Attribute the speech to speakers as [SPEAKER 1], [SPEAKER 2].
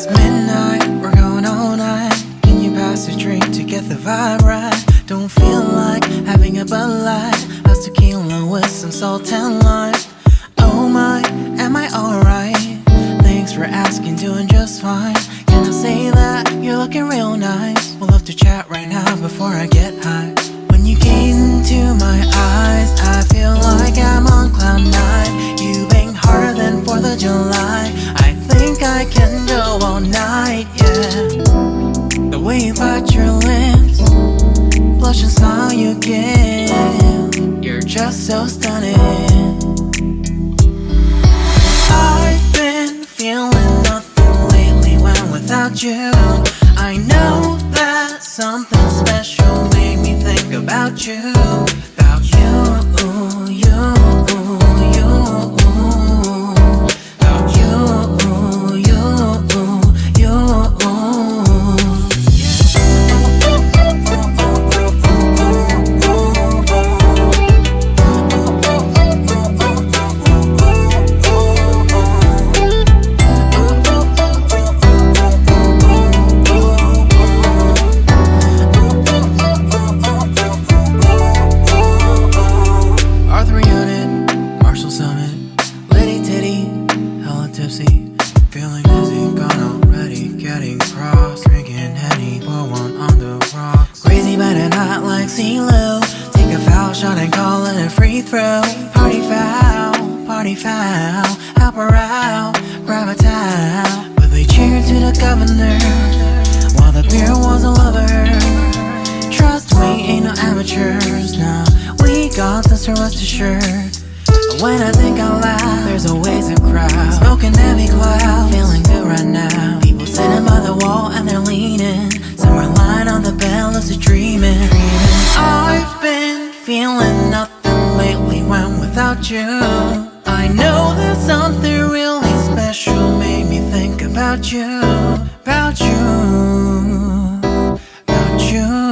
[SPEAKER 1] It's midnight, we're going all night. Can you pass a drink to get the vibe right? Don't feel like having a Bud Light. How's tequila with some salt and lime? Oh my, am I alright? Thanks for asking, doing just fine. Can I say that you're looking real nice? We'll love to chat right now before I get high. When you gaze into my eyes, I feel like I'm on cloud nine. You bang harder than 4th of July. Bite your lips, blush and smile you give, you're just so stunning. I've been feeling nothing lately when without you. I know that something special made me think about you, about you, tipsy, feeling dizzy, gone already, getting cross, drinking Henny, pour one on the rocks. Crazy but not like CeeLo, take a foul shot and call it a free throw. Party foul, party foul, help her out, grab a towel. But they cheered to the governor, while the beer was a lover. Trust we ain't no amateurs now. We got this, rest assured. When I think out loud, there's always a crowd. Smoking heavy cloud, feeling good right now. People sitting by the wall and they're leaning. Some are lying on the bed, lucid dreaming. I've been feeling nothing lately when without you. I know that something really special made me think about you About you About you.